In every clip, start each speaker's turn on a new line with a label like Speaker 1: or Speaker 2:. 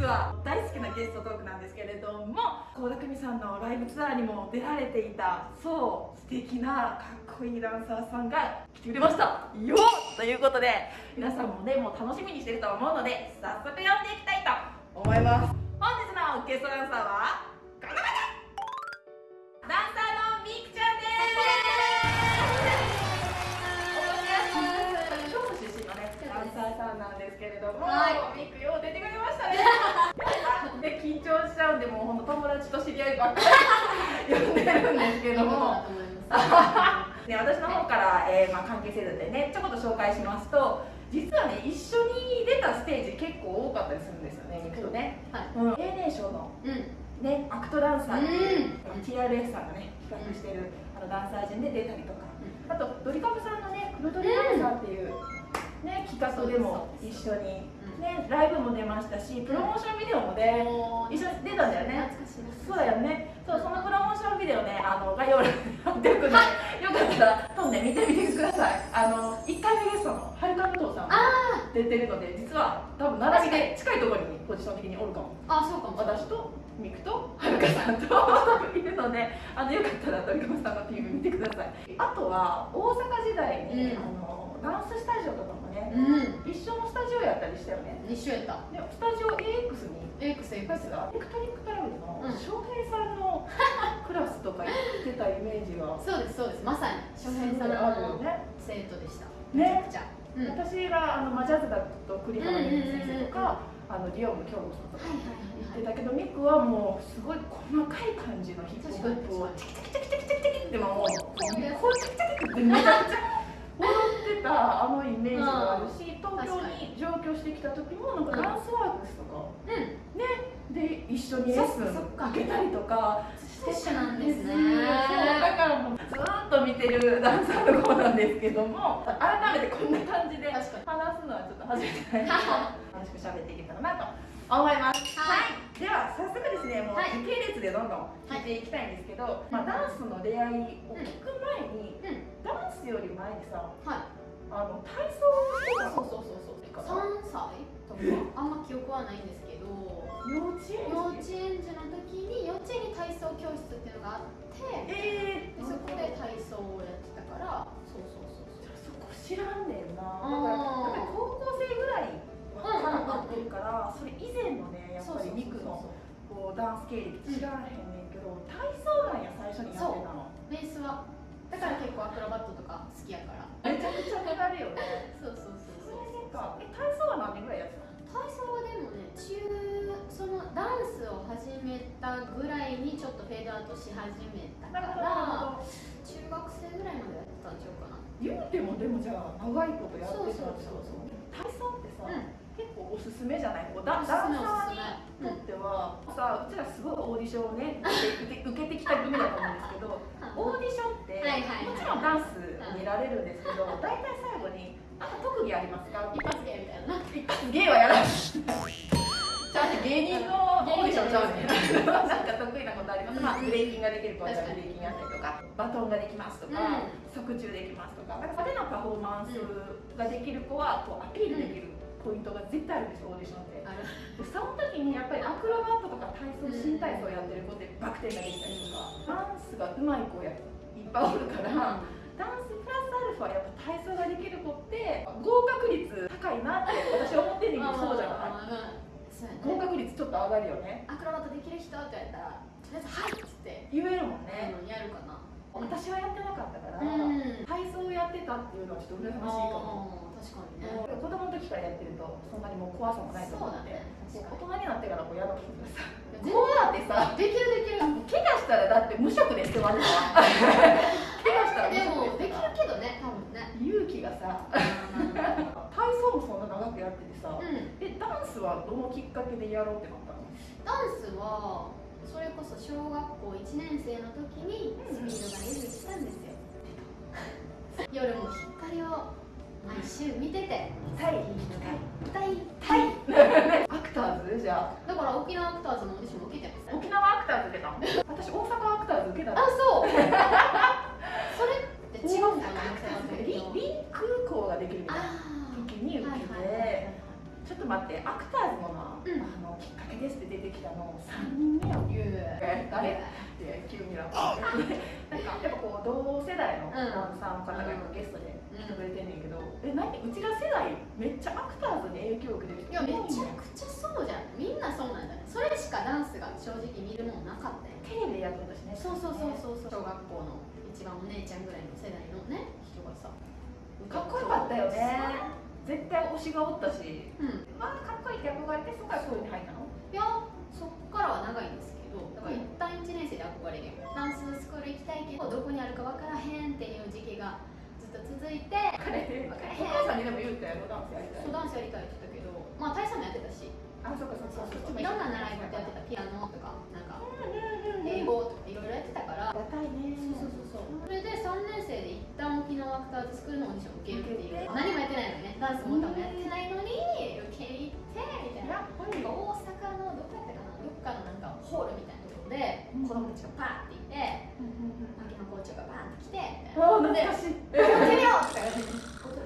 Speaker 1: 日は大好きなゲストトークなんですけれども倖田來未さんのライブツアーにも出られていたそう素敵なかっこいいダンサーさんが来てくれました。よっ！ということで皆さんもねもう楽しみにしてると思うので早速読んでいきたいと思います。本日のゲストダンサーは合いばっかり呼んでるんですけども。ね、私の方から、えーまあ、関係性でねちょこっと紹介しますと実はね一緒に出たステージ結構多かったりするんですよねミクとね、
Speaker 2: はい。
Speaker 1: うん、定年賞の
Speaker 2: うん。
Speaker 1: ね、アクトダンサーっていう、
Speaker 2: う
Speaker 1: TRF さんがね企画してるあのダンサー陣で出たりとか、あとドリカムさんのね黒ドリダンサーっていう、ね、企画でも一緒に、ね、ライブも出ましたしプロモーションビデオもね、一緒に出たんだよね。
Speaker 2: 懐かしい。です
Speaker 1: そうだよね。そうそのプロモーションビデオねあの概要欄に貼っておくので。よかった。ら今度ね見てみてください。あの1回目ゲストのはるか武藤さんも出てるので実は多分並びで近いところにポジション的におるかも。
Speaker 2: あそうかも。
Speaker 1: 私とミクとはるかさんと いるのであのよかったら鳥籠さんの PV 見てください。あとは大阪時代に、
Speaker 2: うん。
Speaker 1: あのダンススタジオとかもね、
Speaker 2: うん。
Speaker 1: 一緒のスタジオやったりしたよね。
Speaker 2: 一緒やった。
Speaker 1: でスタジオ AX に。
Speaker 2: X
Speaker 1: エクスがエクトリックトラブルの
Speaker 2: うん
Speaker 1: 翔平さんの クラスとか行ってたイメージが。
Speaker 2: そうですそうです。まさに翔平さん
Speaker 1: あるよ
Speaker 2: の
Speaker 1: ね
Speaker 2: 生徒でした。
Speaker 1: ね。
Speaker 2: めちゃくちゃ。うん。はい
Speaker 1: 私があのマジャズだと栗原由美先生とか、あのディオム京子さんとか
Speaker 2: はい
Speaker 1: 言ってたけどミクはもうすごい細かい感じのヒップホップをチキチキチキチキチキってもうこうチキチキってめちゃくちゃ踊ってたあのイメージがあるし東京に上京してきた時もなんかダンスワークスとか。
Speaker 2: うん。
Speaker 1: で一緒にレッスン
Speaker 2: か。
Speaker 1: 受けたりとか。
Speaker 2: セッションなんです。ね
Speaker 1: だからもうずーっと見てるダンサーの子なんですけども改めてこんな感じで話すのはちょっと初めてなんで 楽しく喋っていけたらなと思います。
Speaker 2: はい
Speaker 1: では早速ですねもう
Speaker 2: はい。
Speaker 1: 時系列でどんどん聞いていきたいんですけど、まあ、ダンスの出会いを聞く前に、
Speaker 2: うん。
Speaker 1: ダンスより前にさ
Speaker 2: はい。
Speaker 1: あの体操をしてた
Speaker 2: そうそうそうそう。
Speaker 1: から
Speaker 2: 3歳とか？あんま記憶はないんですけど
Speaker 1: 幼稚園
Speaker 2: 幼稚園児の時に幼稚園に体操教室っていうのがあって
Speaker 1: えー、
Speaker 2: でそこで体操をやってたから。そうそうそうそう。
Speaker 1: そこ知らんねんな。だから高校生ぐらいからなってるからそれ以前のねやっぱりミクのこうダンス経歴知らへんねんけど体操なんや最初にやってたの。
Speaker 2: ベースは。だから結構アクロバットとか好きやから。
Speaker 1: めちゃくちゃ手軽よね。
Speaker 2: そうそうそう
Speaker 1: そ
Speaker 2: そう
Speaker 1: れか。え体操は何年ぐらいやってたの？
Speaker 2: 体操はでもね中そのダンスを始めたぐらいにちょっとフェードアウトし始めたから中学生ぐらいまでやってたんちゃうかな。
Speaker 1: 言うてもでもじゃあ長いことやってた
Speaker 2: そうそうそうそう
Speaker 1: 体操ってさ、
Speaker 2: うん
Speaker 1: 結構おすすめじゃない？こうダンサーにとっては、さあうちらすごいオーディションをね受け受けてきた組だと思うんですけどオーディションって、
Speaker 2: はいはいはい。
Speaker 1: もちろんダンス見られるんですけど、大体最後に「あ特技ありますか?」
Speaker 2: 一発芸みたいな。
Speaker 1: 一発芸はやらない。じゃあ芸人のオーディションちゃうねんなんか得意なことあります、まあ、ブレイキンができる子はじゃあブレイキンやったりとかバトンができますとか、側中できますとか。なんか派手なパフォーマンスができる子はこうアピールできるポイントが絶対あるんですよオーディションって。でその時にやっぱりアクロバットとか体操新体操やってる子ってバク転ができたりとかダンスが上手い子やいっぱいおるから、ダンスプラスアルファやっぱ体操ができる子って合格率高いなって私は思ってんねんけどそうじゃない？合格率ちょっと上がるよね。
Speaker 2: アクロバットできる人って言われたらとりあえず「はい」っつって。
Speaker 1: 言えるもんね、
Speaker 2: うんやるかな。
Speaker 1: 私はやってなかったから、
Speaker 2: うん。
Speaker 1: 体操をやってたっていうのはちょっと羨ましいかも
Speaker 2: 確かにね。
Speaker 1: 子供の時からやってるとそんなにもう怖さもないと思って、
Speaker 2: そうだね。
Speaker 1: 大人になってからこうやろうと思ってさ。
Speaker 2: 全然
Speaker 1: こうやってさ。
Speaker 2: できるできる。
Speaker 1: 怪我したらだって無職ですって言われたわ。怪我したら無
Speaker 2: でも
Speaker 1: 職
Speaker 2: できるけどね多分ね。
Speaker 1: 勇気がさ。体操もそんな長くやっててさ、
Speaker 2: うん。
Speaker 1: えダンスはどのきっかけでやろうってなったの？
Speaker 2: ダンスはそれこそ小学校1年生の時にスピードがデビューしたんですよ。夜も光を毎週見てて。
Speaker 1: タイ。
Speaker 2: 大
Speaker 1: タイ。
Speaker 2: 体
Speaker 1: アクターズじゃ
Speaker 2: だから沖縄アクターズのオーディション受けてます
Speaker 1: あ沖縄アクターズ受けた私大阪アクターズ受けた
Speaker 2: あそうそれって違うんかな
Speaker 1: リリン空港ができるみたいな時に受けて、ちちょっと待ってアクターズもな、
Speaker 2: うん
Speaker 1: あのきっかけですって出てきたの3人目よ
Speaker 2: 言う
Speaker 1: え誰って急にななんかやっぱこう同世代のダンサーの方がゲストで来てくれてんねんけど、え何うちら世代めっちゃアクターズに影響を受けてる
Speaker 2: いや。めちゃくちゃそうじゃん。みんなそうなんだねそれしかダンスが正直見るもんなかったよ。
Speaker 1: テレビでやってたしね。
Speaker 2: そうそうそうそうそう。小学校の一番お姉ちゃんぐらいの世代のね人がさ。
Speaker 1: かっこよかったよね。絶対推しがおったし。
Speaker 2: うん。
Speaker 1: まあかっこいいって憧れてそこからそういうに入ったの？
Speaker 2: いやそっからは長いんですけどだから一旦1年生で憧れる。よダンススクール行きたいけどどこにあるか分からへんっていう時期が続いて
Speaker 1: 彼お母さんにでも言うたやろダンスやりたい。
Speaker 2: そうダンスやりたいって言ったけどまあ大佐もやってたし。
Speaker 1: あそうかそうかそうか。
Speaker 2: いろんな習い事やってたピアノとかなんか英語とかいろいろやってたから。
Speaker 1: ありがたいね。
Speaker 2: そうそうそうそう。それで3年生で一旦沖縄アクターズスクールのオーディションを受けるっていう。何もやってないのにね。ダンスも歌もやってないのに受け入ってみたいな。なんか大阪のどこやったかな。どっかのなんかホールみたいなところで
Speaker 1: うん。
Speaker 2: 子供たちがパーっていて校長がバーンって来てみたいな踊ってみようって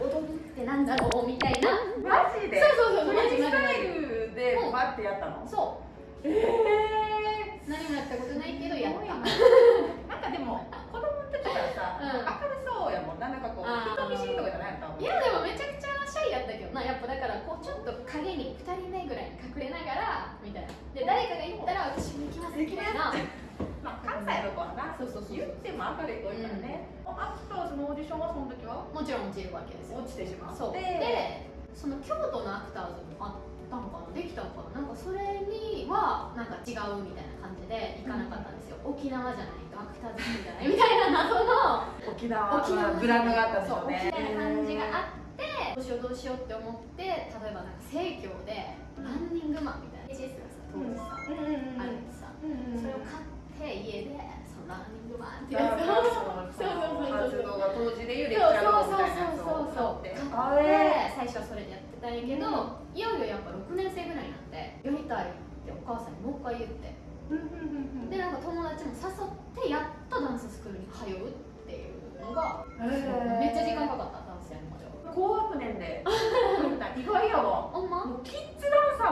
Speaker 2: 踊るってなんだろうみたい。な
Speaker 1: マジで
Speaker 2: そうそうそう
Speaker 1: フリースタ
Speaker 2: マジ
Speaker 1: イルでバッてやったの
Speaker 2: そう
Speaker 1: ええ
Speaker 2: 何もやったことないけどやった
Speaker 1: なんかでも子供の時からさ、
Speaker 2: うん
Speaker 1: 明るそうやもんななんかこう人見知りとかじゃないの
Speaker 2: いやでもめちゃくちゃシャイやったけどなやっぱだからこうちょっと影に2人目ぐらいに隠れながらみたいなで誰かが言ったら私も行きますみたい
Speaker 1: な
Speaker 2: そうそうそう
Speaker 1: 言っても明るい子いからね、アクターズのオーディションはその時は？
Speaker 2: もちろん落ちるわけですよ。
Speaker 1: 落ちてしまって
Speaker 2: そう。でその京都のアクターズもあったのかな。できたのかななんかそれにはなんか違うみたいな感じで行かなかったんですよ、沖縄じゃないとアクターズじゃないみたいな謎の。
Speaker 1: 沖縄
Speaker 2: 沖縄
Speaker 1: ブランドがあったんでし
Speaker 2: そう
Speaker 1: ょうね
Speaker 2: 沖縄な感じがあってどうしようどうしようって思って例えばなんか生協でランニングマンみたいなでそのランニングマンっていう
Speaker 1: ダン
Speaker 2: やつ
Speaker 1: ス
Speaker 2: を
Speaker 1: の活動が当時でいうレクチ
Speaker 2: そう
Speaker 1: ャーみたいなやつ
Speaker 2: そうそうそう
Speaker 1: 買って
Speaker 2: 買って最初はそれでやってたんやけど、
Speaker 1: う
Speaker 2: いよいよやっぱ6年生ぐらいになってやりたいってお母さんにもう一回言って
Speaker 1: うんうんうんうん
Speaker 2: でなんか友達も誘ってやっとダンススクールに通うっていうのがめっちゃ時間かかったダンスやるまでは
Speaker 1: 高学年で意外やわ
Speaker 2: ほんま
Speaker 1: もうキッ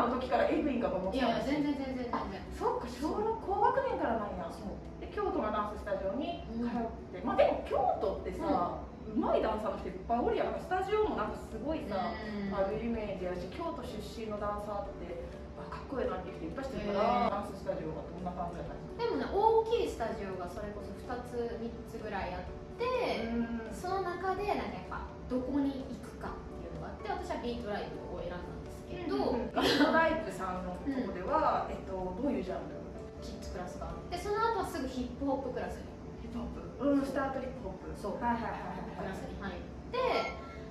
Speaker 1: ズダンサーの時からエグいんかと思ってた
Speaker 2: いやいや全然全然全然。
Speaker 1: そっか小六高学年からなんや。
Speaker 2: そう。
Speaker 1: で京都のダンススタジオに通って、まあでも京都ってさ、うまいダンサーの人いっぱいおるやん。スタジオもなんかすごいさ、あるイメージやし京都出身のダンサーってあかっこいいなって人いっぱいしてるから、ダンススタジオはどんな感じだったんで
Speaker 2: もね大きいスタジオがそれこそ2つ3つぐらいあって、
Speaker 1: か
Speaker 2: その中でなんかやっぱどこに行くかっていうのがあって私はビートライブを選んだけど、
Speaker 1: ライブさんのとこでは、えっと、どういうジャンル
Speaker 2: キッズクラスがあってその後はすぐヒップホップクラスに。
Speaker 1: ヒップホップ。うんスタートリップホップ。
Speaker 2: そう。
Speaker 1: はいはいはい
Speaker 2: クラ
Speaker 1: はい
Speaker 2: スに入って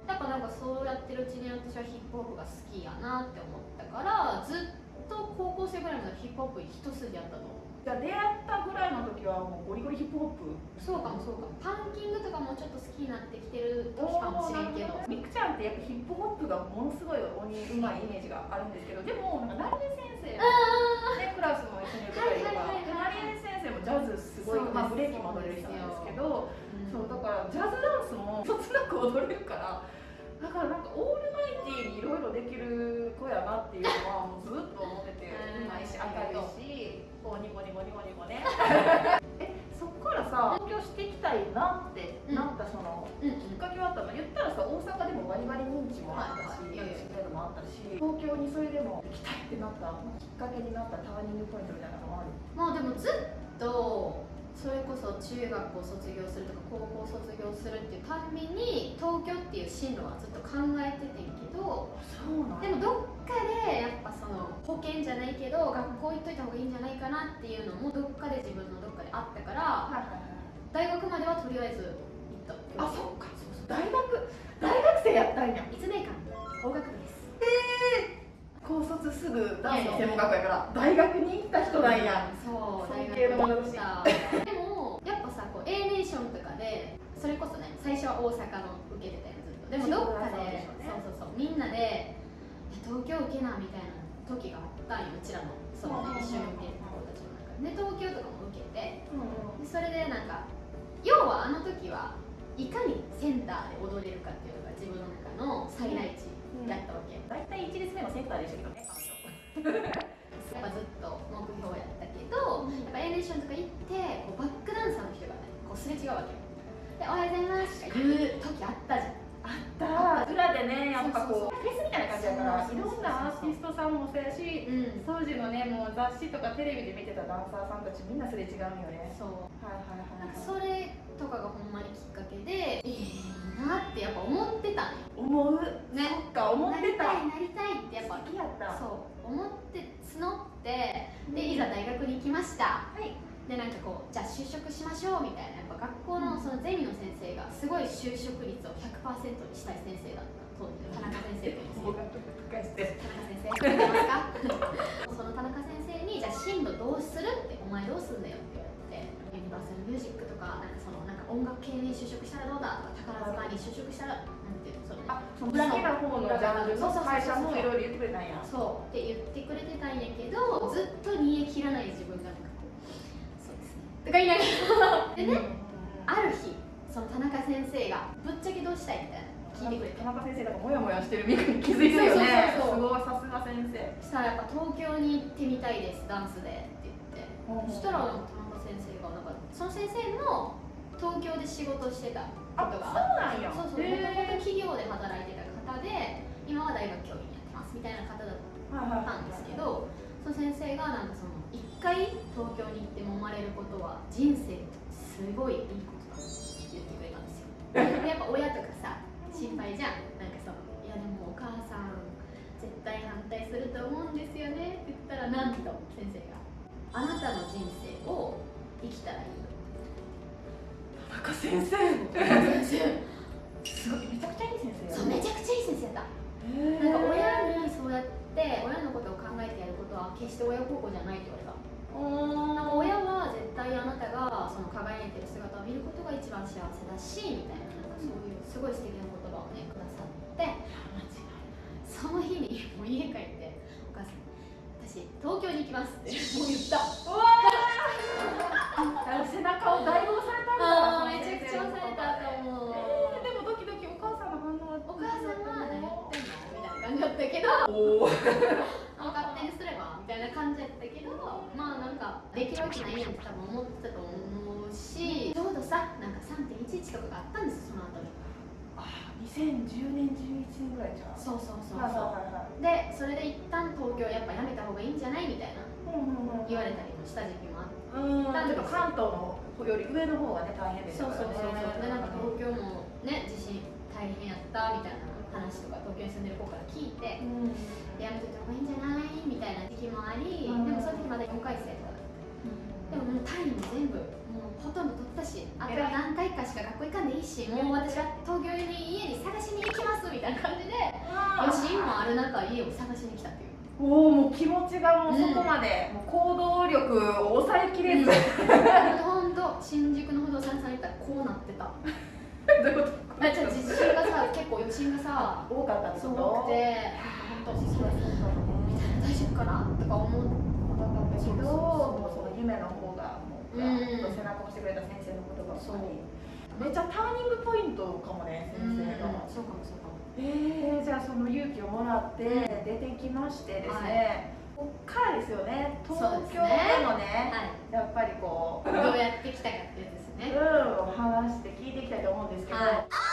Speaker 2: やっぱなんかそうやってるうちに私はヒップホップが好きやなって思ったからずっと高校生ぐらいまでヒップホップ一筋やったと思う。
Speaker 1: じゃあ出会ったぐらいの時はもうゴリゴリヒップホップ？
Speaker 2: そうかもそうかも。パンキングとかもちょっと好きになってきてる時かもしれんけど。
Speaker 1: みくちゃんってやっぱヒップホップがものすごい鬼うまいイメージがあるんですけどでもなんか成江先生の、ね、クラスも一緒にやってたりとか先生もジャズすごい、まあ、ブレーキも踊れる人なんですけどそうだからジャズダンスもそつなく踊れるからだからなんかオールマイティーにいろいろできる子やなっていうのはもうずっと思ってて
Speaker 2: う
Speaker 1: まいし明るいしこうニコニコニコニコね。えそっからさ東京していきたいなってなったその、
Speaker 2: うん。うん
Speaker 1: きっかけはあったの？言ったらさ大阪でもバリバリ認知もあったし、知ってるのもあったし東京にそれでも行きたいってなったきっかけになったターニングポイントみたいなのもある？
Speaker 2: まあでもずっとそれこそ中学校卒業するとか高校卒業するっていうたんびに東京っていう進路はずっと考えててんけど
Speaker 1: そうなん
Speaker 2: でもどっかでやっぱその保険じゃないけど学校行っといた方がいいんじゃないかなっていうのもどっかで自分のどっかであったから大学まではとりあえず行った。
Speaker 1: あそっか。そうそう。大学大学生やったんや。
Speaker 2: 1年間法学部です
Speaker 1: 高卒すぐダンスの専門学校やから大学に行った人なんや。
Speaker 2: そう大学に行った。でもやっぱさこう A ネーションとかでそれこそね最初は大阪の受けてたよずっとでもどっかで
Speaker 1: そう
Speaker 2: そうそうそうみんなでえ東京受けなみたいな時があったんようちらのそのね一緒に受ける子たちの中で。で東京とかも受けてでそれでなんか要はあの時はいかにセンターで踊れるかっていうのが自分の中の最大値だったわけ、
Speaker 1: 大体一列目のセンターでしたけどね
Speaker 2: やっぱずっと目標やったけど、やっぱエレーションとか行ってこうバックダンサーの人がねこうすれ違うわけよ。で「おはようございます」とか言う時あったじゃん。
Speaker 1: あった。裏でねやっぱこうフェスみたいな感じだからいろんなアーティストさんもそうやし
Speaker 2: うん。
Speaker 1: 当時のねもう雑誌とかテレビで見てたダンサーさんたちみんなすれ違うんよね。
Speaker 2: そう。
Speaker 1: はいはいはい
Speaker 2: なんかそれとかがほんまにきっかけでええいいなってやっぱ思ってたんよ。
Speaker 1: 思う。
Speaker 2: ね。
Speaker 1: そっか思ってた。
Speaker 2: なりたいなりたいってやっぱ
Speaker 1: 好きやった。
Speaker 2: そう思って募ってでいざ大学に行きました。
Speaker 1: はい。
Speaker 2: でなんかこうじゃあ就職しましょうみたいなやっぱ学校のそのゼミの先生がすごい就職率を100%にしたい先生だった当時田中先生と。田中先生 その田中先生にじゃあ進路どうするってお前どうすんだよって言われてユニバーサルミュージックとかなんかそのなんか音楽系に就職したらどうだとか宝塚に就職したらなんていうのその
Speaker 1: あその好きな方のジャンルの会社もいろいろ言ってくれたんや。
Speaker 2: そうって言ってくれてたんやけどずっと煮え切らない自分がなんかこうそうですね。とか言いながら。でねある日その田中先生がぶっちゃけどうしたいみたいな聞いてくれて。
Speaker 1: 田中先生がモヤモヤしてるミクに気づいてるよね。す
Speaker 2: そうそうそう。
Speaker 1: ごいさすが先生。
Speaker 2: そしたらやっぱ東京に行ってみたいですダンスでって言って。そしたらその先生も東京で仕事してたことが
Speaker 1: なんや。
Speaker 2: そうそうもとも
Speaker 1: へ
Speaker 2: と企業で働いてた方で今は大学教員やってますみたいな方だったんですけどその先生がなんかその一回東京に行って揉まれることは人生すごいいいことだって言ってくれたんですよ。でやっぱ親とかさ心配じゃん。なんかそのいやでもお母さん絶対反対すると思うんですよねって言ったらなんと先生が。あなたの人生を生きたらいい
Speaker 1: 田中先生。
Speaker 2: 先生。
Speaker 1: すごいめちゃくちゃいい先生
Speaker 2: そうめちゃくちゃいい先生だなんか親にそうやって親のことを考えてやることは決して親孝行じゃないって言われた。なんか親は絶対あなたがその輝いてる姿を見ることが一番幸せだしみたいななんかそういうすごい素敵な言葉をねくださって。その日にもう家帰ってお母さん私東京に行きますってもう言った。
Speaker 1: うわー背中を代用されたんだ。
Speaker 2: あーめちゃくちゃ押されたと思 う
Speaker 1: えーでもドキドキお母さんの反応は
Speaker 2: お母さんは何言ってんのみたいな感じだったけど
Speaker 1: お
Speaker 2: 勝手にすればみたいな感じやったけどまあなんかできるわけないやんって多分思ってたと思うし。ちょうどさなんか3.11とかがあったんですその後。に
Speaker 1: あ2010年11年ぐらいじゃん。
Speaker 2: そうそうそう
Speaker 1: はい
Speaker 2: そう。
Speaker 1: はいはい
Speaker 2: でそれで一旦東京やっぱやめた方がいいんじゃないみたいな。
Speaker 1: はい
Speaker 2: 言われたりもした時期もあって
Speaker 1: うんちょっと関東のより上の方がね大変です
Speaker 2: そうそうそうそう。でなんか
Speaker 1: 東
Speaker 2: 東京もね地震大変やったみたいな話とか東京に住んでる子から聞いて
Speaker 1: うん。
Speaker 2: でやめといた方がいいんじゃないみたいな時期もあり、
Speaker 1: うん。
Speaker 2: でもその時まだ4回生とかだでももう単位も全部もうほとんど取ったしあとは何回かしか学校行かんでいいしもう私は東京に家に探しに行きますみたいな感じで余震もある中家を探しに来たっていう
Speaker 1: おおもう気持ちがもうそこまで、もう行動力を抑えきれず、
Speaker 2: ほん。と新宿の不動産屋さん行ったらこうなってた。
Speaker 1: どういうこと？
Speaker 2: あじゃあ地震がさ結構余震がさ
Speaker 1: 多かったって
Speaker 2: す
Speaker 1: こと？
Speaker 2: ごくて本当それ大丈夫かな？とか思って
Speaker 1: だけ
Speaker 2: けど
Speaker 1: どその夢の方がもう、
Speaker 2: うん
Speaker 1: 背中を押してくれた先生の言葉
Speaker 2: そう
Speaker 1: めっちゃターニングポイントかもね先生が、
Speaker 2: そうかもそうかも。
Speaker 1: えー、じゃあその勇気をもらって出てきましてですね、こっからですよね。東京でもね
Speaker 2: はい。
Speaker 1: やっぱりこう。
Speaker 2: どうやってきたかってやつですね。
Speaker 1: うん、話して聞いていきたいと思うんですけど、
Speaker 2: はい